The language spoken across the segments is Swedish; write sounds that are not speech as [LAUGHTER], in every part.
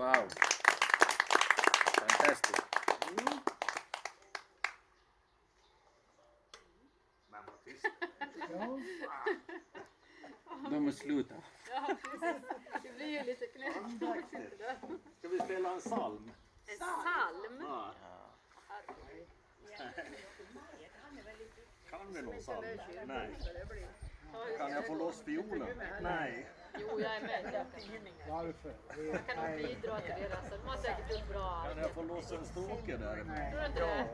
Wow. Fantastic. Men vad tyst. De har slutat. Ja, precis. Det blir ju lite knäppt. Ska vi spela en psalm? En psalm? Ja. Kan vi någon psalm? Nej. Kan jag få loss fiolen? Nej. Jo, jag är med. Varför? Det Jag kan nog bidra till deras. De har säkert gjort bra Kan jag få loss en stråke där? Tror du inte det?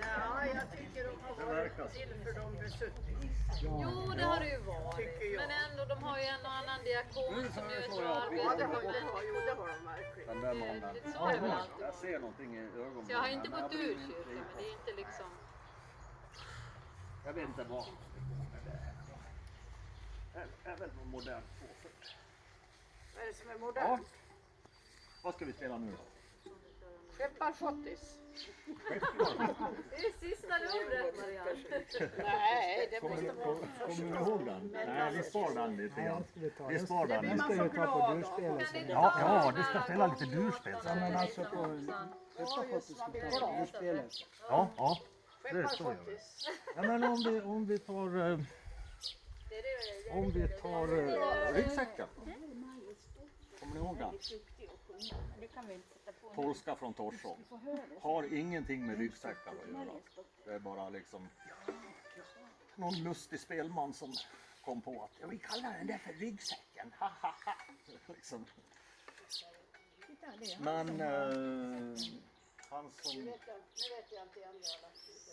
Ja, jag tycker de har Det varit till för de besuttna. Jo, det har det ju varit. Jag. Men ändå, de har ju en och annan diakon som gör ett bra jag det arbete. ja, jo, det har de verkligen. Den där mannen. lite så är det väl alltid. Jag ser någonting i ögonen. Så jag har inte gått jag ur kyrkan, men det är inte liksom... Jag vet inte vad det är. är väl någon modern påföljd. Vad är det som är modernt? Vad ska vi spela nu då? Skepparschottis? [LAUGHS] Det är sista ordet, Marianne. Nej, det Kommer måste ni, vara... kommer ni ihåg den? Nej, vi spar den lite grann. vi Vi spar Det den. man ska så vi ta på glad av. durspelet. Kan ni inte Ja, ja, du ska spela lite durspel. Ja, men alltså på ska vi ta durspelet. Ja, ja. Det är så gör vi. Skepparschottis. Ja, men om vi, om vi tar, eh, Det är det- det är om vi tar eh, ryggsäcken. Kommer ni ihåg den? Polska från Torså. Har ingenting med ryggsäckar att göra. Det är bara liksom någon lustig spelman som kom på att ja, vi kallar den där för ryggsäcken. Ha, ha, ha. liksom. Men eh, han som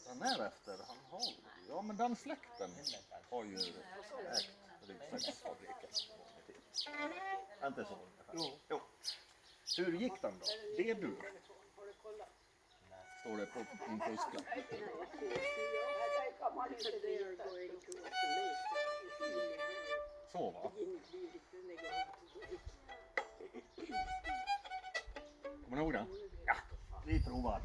den är efter, han har, ja men den släkten har ju ägt ryggsäcksfabriken. Är inte så? Jo. jo. Hur gick den då? D-dur. Står det på en fusklapp. Så va? Kommer ni ihåg den? Ja, vi provar.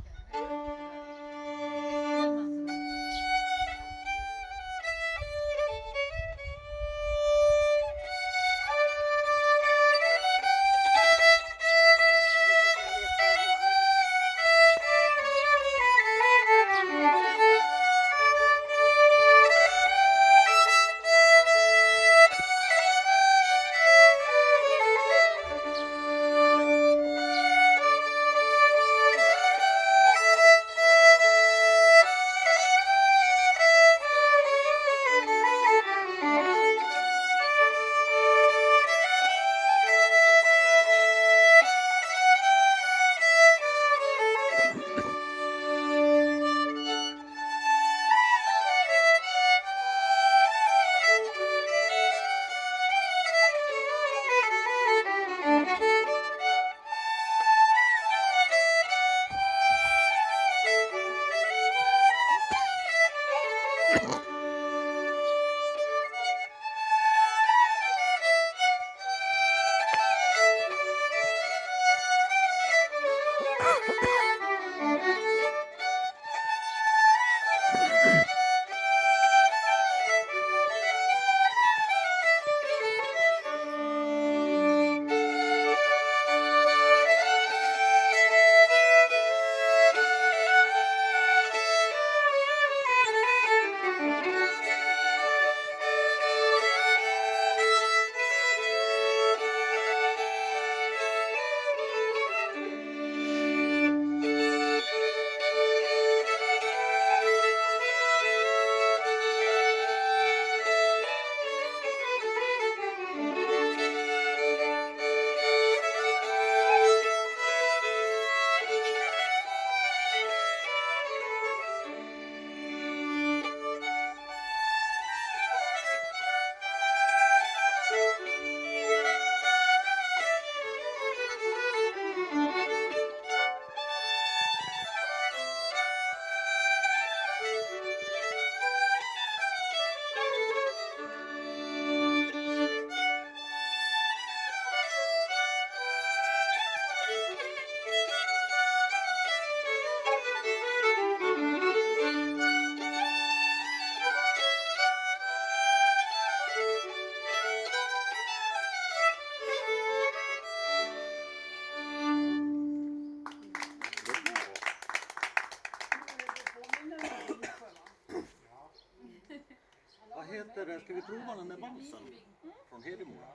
Från Hedemora?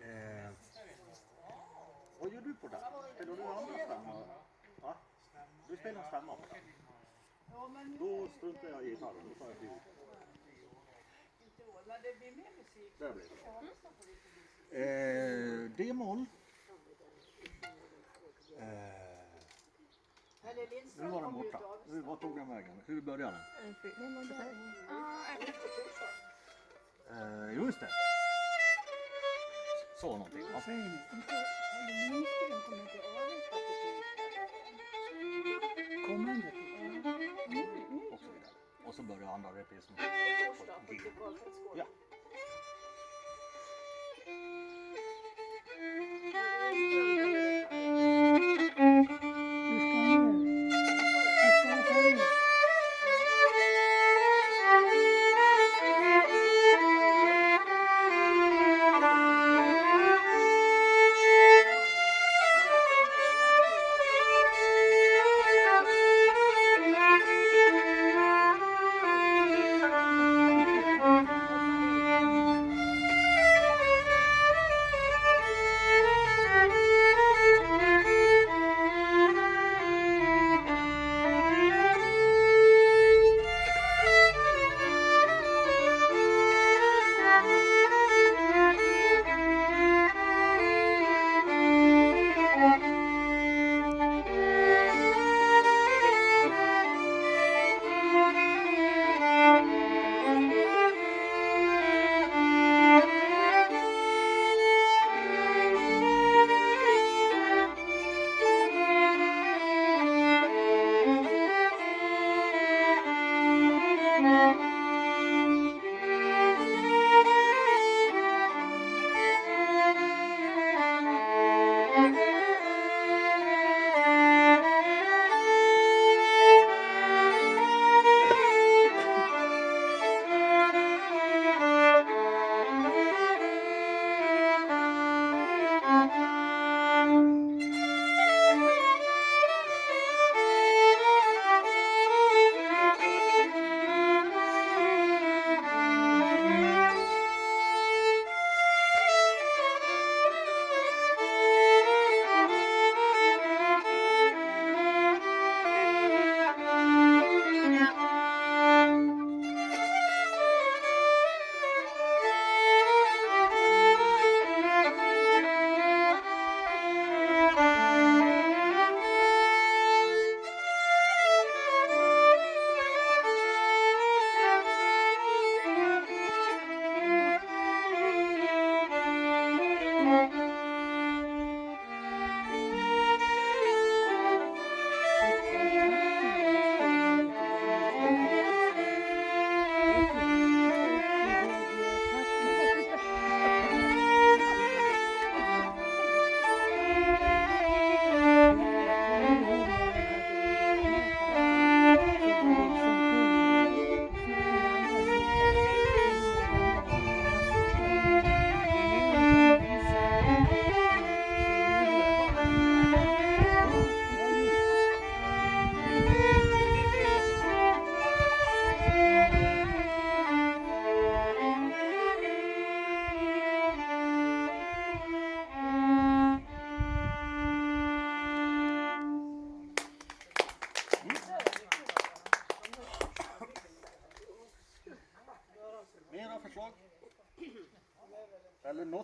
Eh, vad gör du på den? Spelar du andra stämma? Va? Du spelar stämma på den? Då struntar jag i gitarren, då tar jag fiol. Där blir det. Eh, D-moll. Eh, nu var den borta. Hur, vad tog den vägen? Hur började den? えー、用意したそうなんだよ。せーの。ごめんだけど。遅いな。遅ばるアンダーレペースも。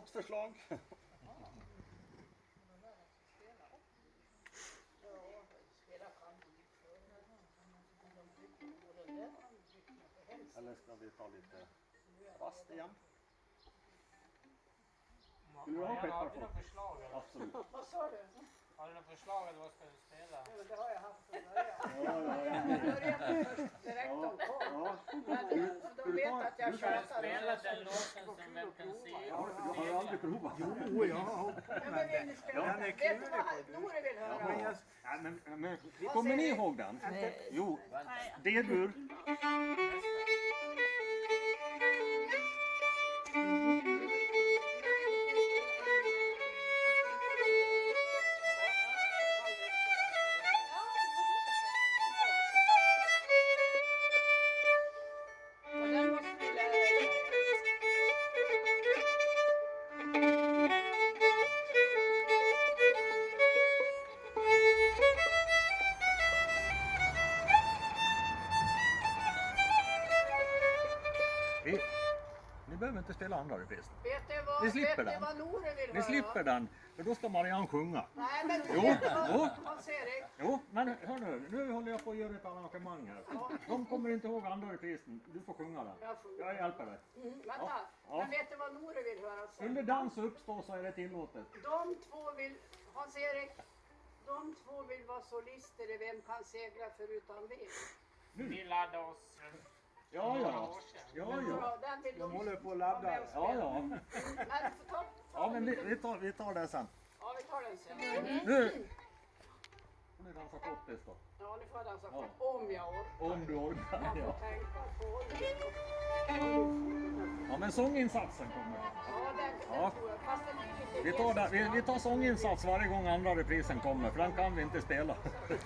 Något förslag? Eller ska vi ta lite rast igen? Vill du ha några förslag? Absolut. Vad sa du? Har du några förslag eller vad ska du spela? Ja, Det har jag haft från början. Ja, ja, ja. Jag började först direkt kom. ja. Men de vet att jag du- tjatar. Spela den låten som vem kan se. Ja, Jag har aldrig provat. Jo, jag har Ja, men vill ni spela Ja, den? Vet du vad på. Nore vill höra? Men jag, Nej, men, men, kommer ni ihåg den? Jo, D-dur. Andra reprisen. Vet du vad, Ni slipper vet den. vad Nore vill Ni höra? slipper den, för då ska Marianne sjunga. Nej men Jo, vet du vad, jo. Hans-Erik? Jo, men hör nu, nu håller jag på att göra ett arrangemang här. De kommer inte ihåg andra reprisen, du får sjunga den. Jag Jag hjälper dig. Mm, vänta. Ja. Men vet du vad Nore vill höra sen? Under dans och uppstå så är det tillåtet. De två vill, Hans-Erik, de två vill vara solister i Vem kan segla förutan vind? Vi laddade oss Ja, ja. sedan. Ja, ja. De, håller på att ladda. Ja, ja. Ta Ja, men vi, vi, tar, vi tar det sen. Ja, vi tar den sen. Nu får ni dansa kottis då. Ja, nu får dansa Ja. om jag orkar. Om du orkar. Jag får Ja. tänka på det. ja, men sånginsatsen kommer. Ja, den, Ja. tror jag. Fast den är lite Vi tar, där, vi, vi tar sånginsats varje gång andra reprisen kommer, för den kan vi inte spela. [LAUGHS]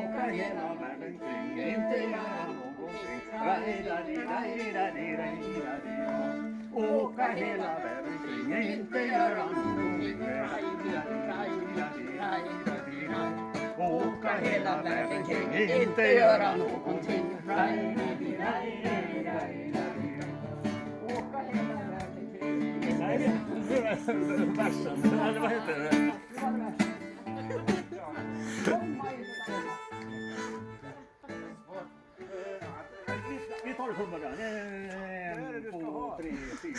Åka hela världen kring, inte göra någonting. Åka hela världen kring, inte göra någonting. Åka hela världen kring, inte göra någonting. Åka hela världen kring. Versen. Vad heter det? Vi- Vi tar det från början. En, två, tre, fyra.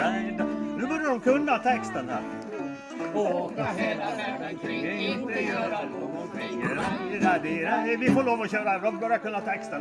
Någonting Nu börjar de kunna texten här. Åka hela världen kring, inte göra någonting. Vi får lov att köra, de börjar kunna texten.